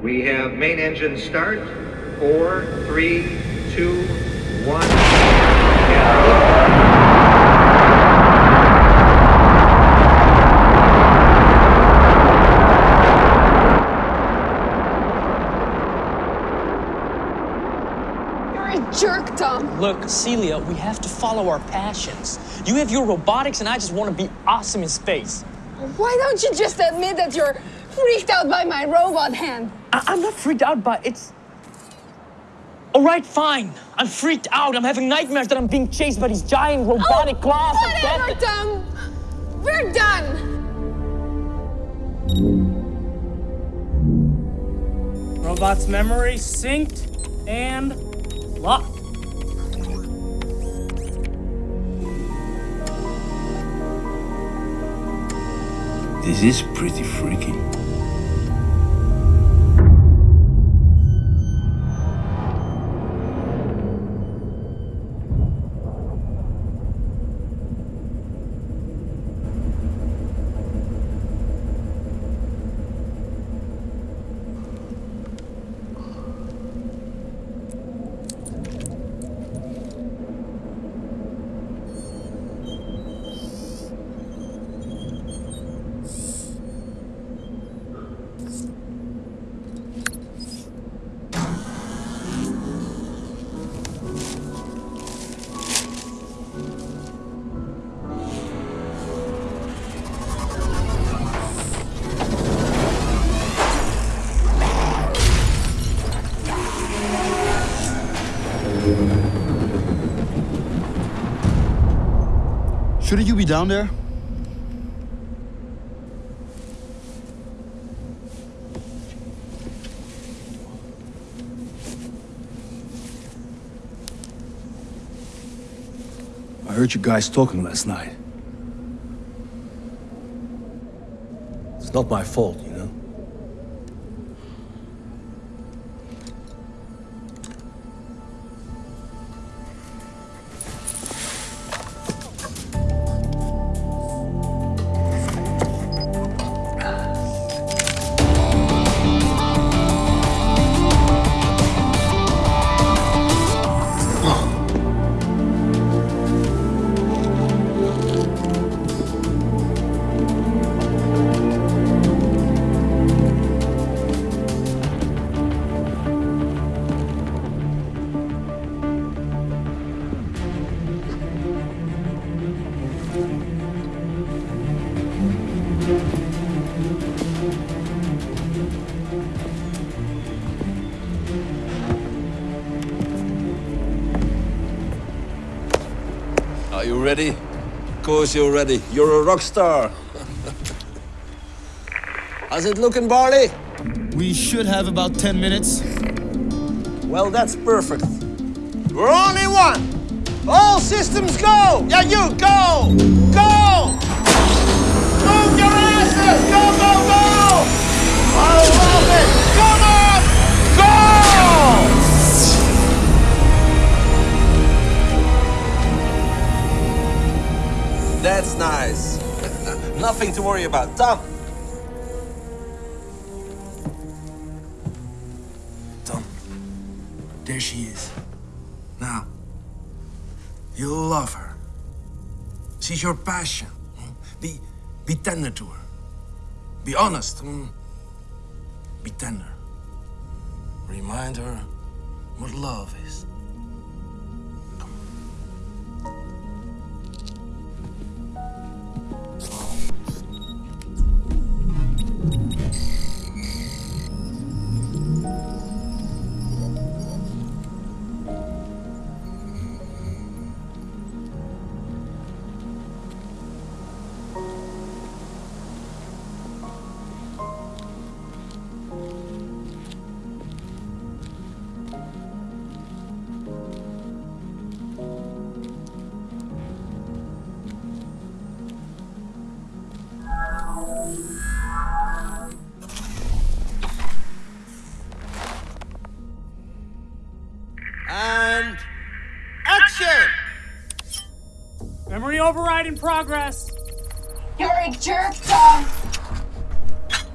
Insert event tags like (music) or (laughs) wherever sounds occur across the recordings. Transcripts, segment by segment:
We have main engine start. Four, three, two, one. You're a jerk, Thom. Look, Celia, we have to follow our passions. You have your robotics, and I just want to be awesome in space. Why don't you just admit that you're freaked out by my robot hand? I- am not freaked out, but it's. All right, fine. I'm freaked out. I'm having nightmares that I'm being chased by these giant oh, robotic oh, claws. Whatever, Thom. We're done. Robot's memory synced and locked. This is pretty freaky. Shouldn't you be down there? I heard you guys talking last night. It's not my fault, Are you ready? Of course you're ready. You're a rock star. (laughs) How's it looking, Barley? We should have about 10 minutes. Well, that's perfect. We're only one. All systems go. Yeah, you go. Go. Move your asses. Go, go, go. That's nice. (laughs) Nothing to worry about. Thom. Thom, there she is. Now, you'll love her. She's your passion. Be, be tender to her. Be honest. mm. Be tender. Remind her what love is. Memory override in progress. You're a jerk, Thom.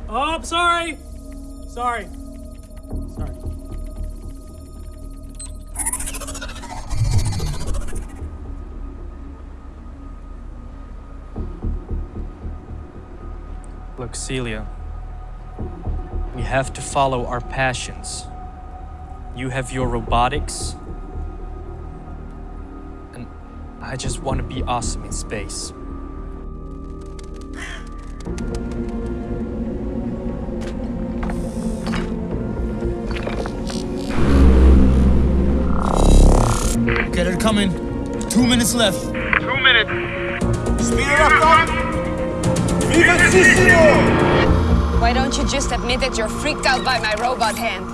Oh, I'm sorry. Sorry. Sorry. Look, Celia. We have to follow our passions. You have your robotics. And I just want to be awesome in space. Okay, they're coming. Two minutes left. Two minutes. Speed it up, Thom. Vivacissimo! Why don't you just admit that you're freaked out by my robot hand?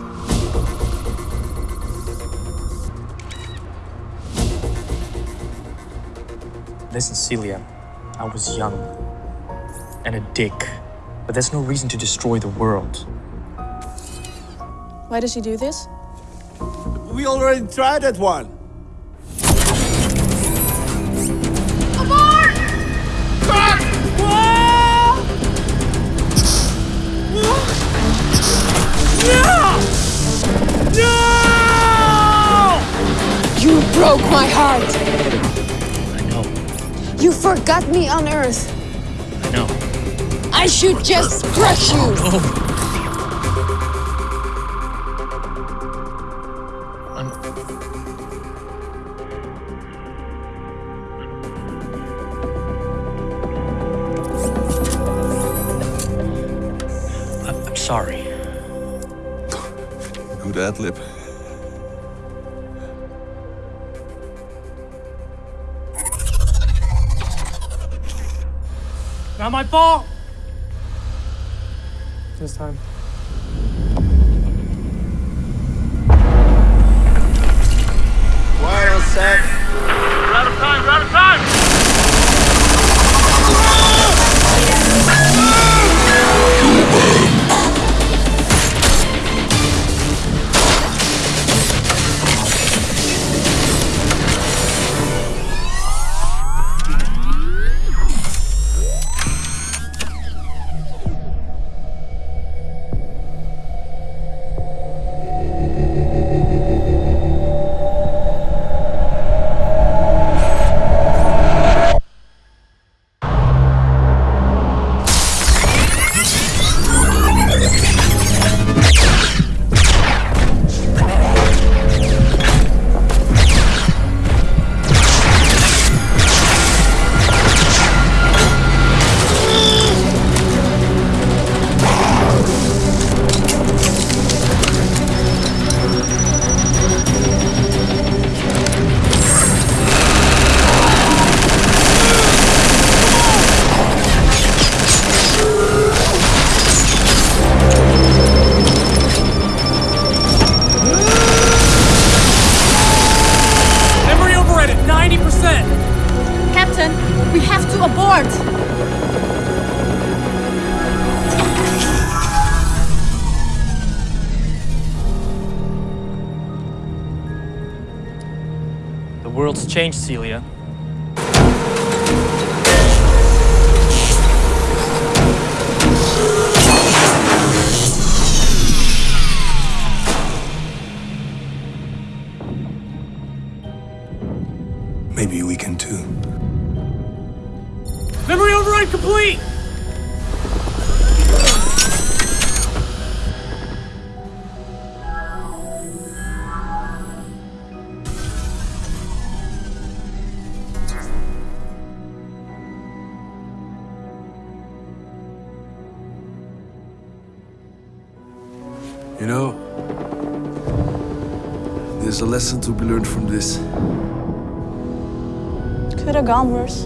Listen, Celia. I was young and a dick. But that's no reason to destroy the world. Why does he do this? We already tried that one. Come on! No! You broke my heart. I know. You forgot me on Earth. I know. I should just crush you. I'm... I'm, I'm sorry. Good ad lib. Not my fault. This time. Well set. Memory override at 90%. Captain, we have to abort! The world's changed, Celia. We can too. Memory override complete. You know, there's a lesson to be learned from this. Could have gone worse.